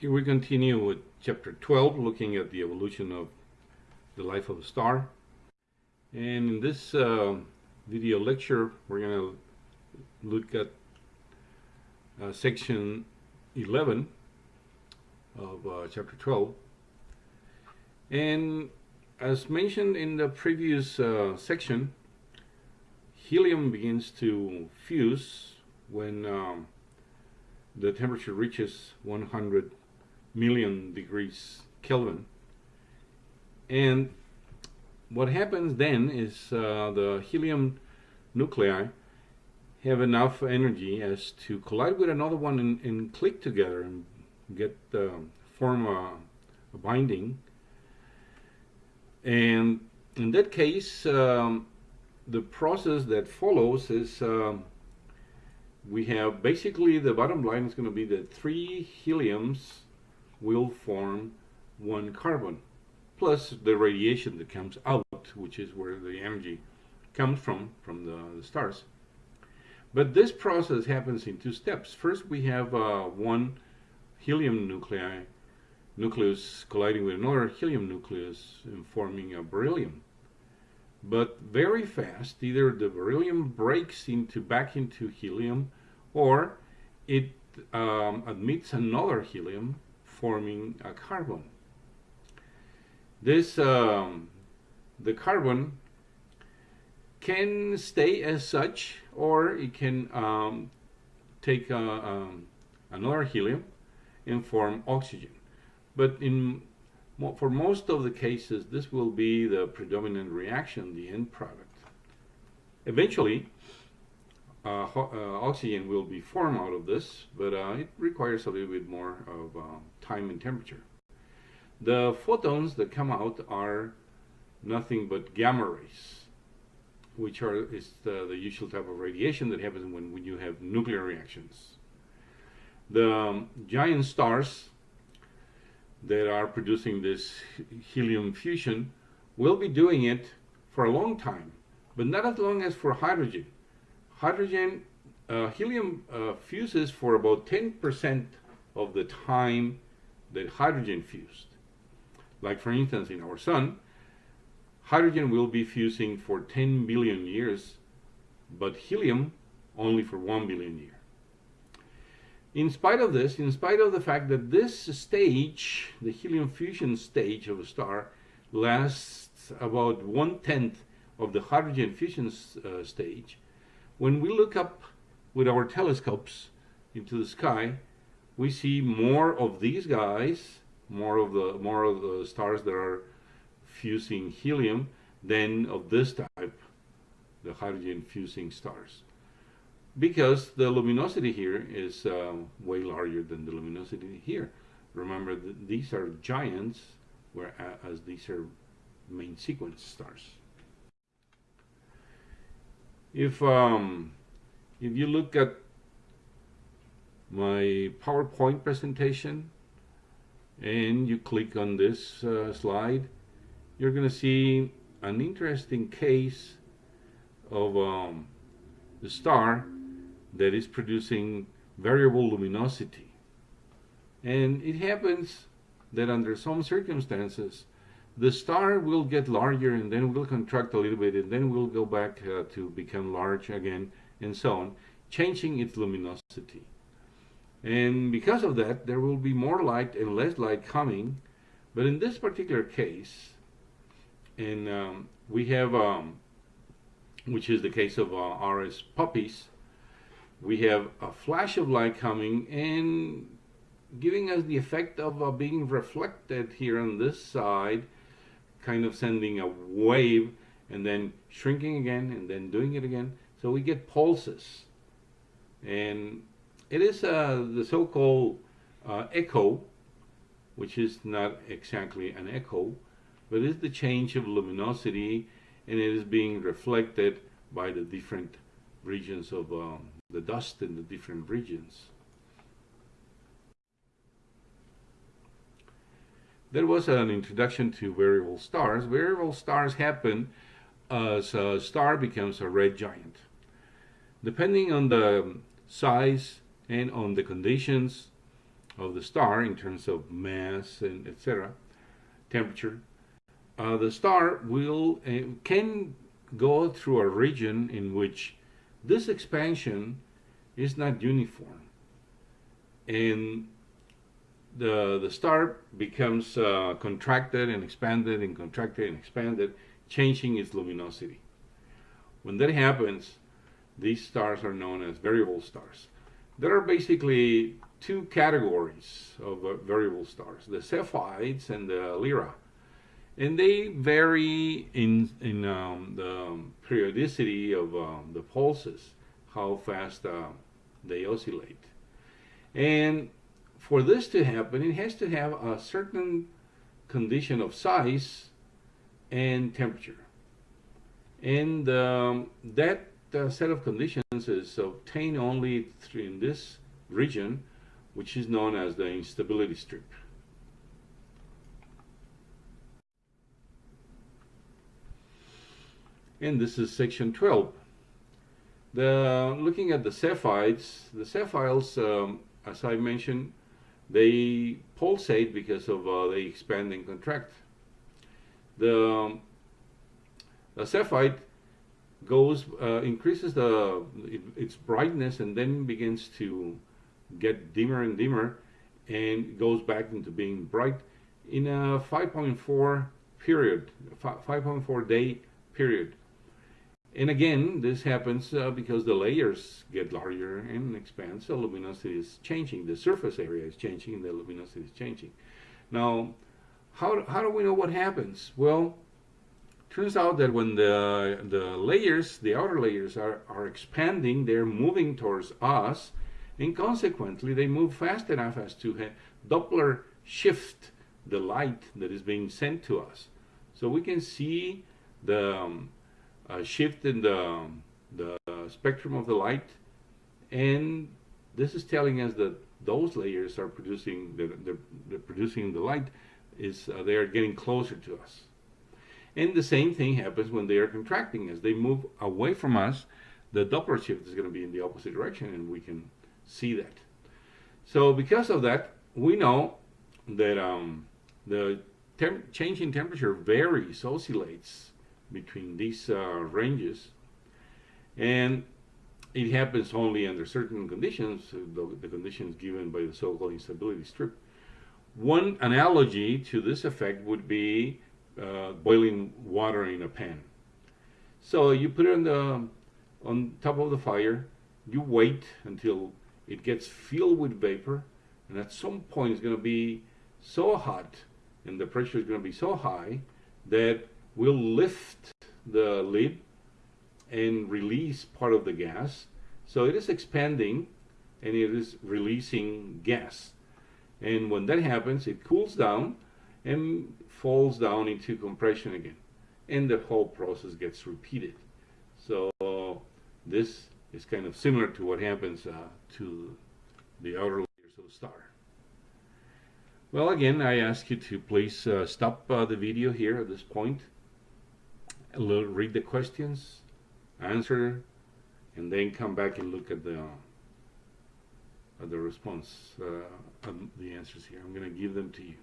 Here we continue with chapter 12, looking at the evolution of the life of a star. And in this uh, video lecture, we're going to look at uh, section 11 of uh, chapter 12. And as mentioned in the previous uh, section, helium begins to fuse when um, the temperature reaches 100 million degrees Kelvin. And what happens then is uh, the helium nuclei have enough energy as to collide with another one and, and click together and get uh, form a, a, binding. And in that case, um, the process that follows is um, we have basically the bottom line is going to be that three heliums will form one carbon, plus the radiation that comes out, which is where the energy comes from, from the, the stars. But this process happens in two steps. First, we have uh, one helium nuclei, nucleus colliding with another helium nucleus and forming a beryllium. But very fast, either the beryllium breaks into back into helium, or it um, admits another helium forming a carbon. This, um, the carbon can stay as such or it can um, take um, another helium and form oxygen. But in for most of the cases, this will be the predominant reaction, the end product. Eventually, uh, uh, oxygen will be formed out of this, but uh, it requires a little bit more of time and temperature. The photons that come out are nothing but gamma rays, which are is the, the usual type of radiation that happens when, when you have nuclear reactions. The um, giant stars that are producing this helium fusion will be doing it for a long time, but not as long as for hydrogen hydrogen, uh, helium uh, fuses for about 10% of the time that hydrogen fused. Like for instance, in our sun, hydrogen will be fusing for 10 billion years, but helium only for 1 billion years. In spite of this, in spite of the fact that this stage, the helium fusion stage of a star, lasts about one-tenth of the hydrogen fusion uh, stage, when we look up with our telescopes into the sky, we see more of these guys, more of the more of the stars that are fusing helium than of this type, the hydrogen fusing stars. Because the luminosity here is uh, way larger than the luminosity here. Remember, that these are giants, whereas these are main sequence stars. If um, if you look at my PowerPoint presentation and you click on this uh, slide, you're going to see an interesting case of um, the star that is producing variable luminosity. And it happens that under some circumstances, the star will get larger and then will contract a little bit and then will go back uh, to become large again and so on, changing its luminosity. And because of that, there will be more light and less light coming. But in this particular case, and um, we have, um, which is the case of uh, RS Puppis, we have a flash of light coming and giving us the effect of uh, being reflected here on this side kind of sending a wave and then shrinking again and then doing it again. So we get pulses. And it is uh, the so-called uh, echo, which is not exactly an echo, but it's the change of luminosity and it is being reflected by the different regions of um, the dust in the different regions. There was an introduction to variable stars. Variable stars happen as a star becomes a red giant. Depending on the size and on the conditions of the star in terms of mass and etc., temperature, uh, the star will uh, can go through a region in which this expansion is not uniform, and the the star becomes uh, contracted and expanded and contracted and expanded, changing its luminosity. When that happens, these stars are known as variable stars. There are basically two categories of uh, variable stars, the Cepheids and the Lyra. And they vary in, in um, the periodicity of um, the pulses, how fast uh, they oscillate. And for this to happen, it has to have a certain condition of size and temperature. And um, that uh, set of conditions is obtained only in this region, which is known as the instability strip. And this is section 12. The, looking at the Cepheids, the Cepheids, um, as I mentioned, they pulsate because of uh, they expand and contract. The, um, the Cepheid goes uh, increases the it, its brightness and then begins to get dimmer and dimmer and goes back into being bright in a 5.4 period 5.4 day period and again this happens uh, because the layers get larger and expand so luminosity is changing. The surface area is changing the luminosity is changing. Now how, how do we know what happens? Well turns out that when the the layers, the outer layers are, are expanding, they're moving towards us, and consequently they move fast enough as to have Doppler shift the light that is being sent to us. So we can see the um, uh, shift in the, the spectrum of the light, and this is telling us that those layers are producing the, the, the producing the light is uh, they are getting closer to us. And the same thing happens when they are contracting. As they move away from us, the Doppler shift is going to be in the opposite direction, and we can see that. So because of that, we know that um, the change in temperature varies, oscillates between these uh, ranges, and it happens only under certain conditions, the, the conditions given by the so-called instability strip. One analogy to this effect would be uh, boiling water in a pan. So you put it on the on top of the fire. You wait until it gets filled with vapor, and at some point it's going to be so hot, and the pressure is going to be so high that we'll lift the lid and release part of the gas. So it is expanding and it is releasing gas. And when that happens, it cools down and falls down into compression again. And the whole process gets repeated. So this is kind of similar to what happens uh, to the outer layers of the star. Well, again, I ask you to please uh, stop uh, the video here at this point, read the questions, answer, and then come back and look at the at the response, uh, the answers here. I'm going to give them to you.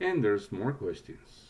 And there's more questions.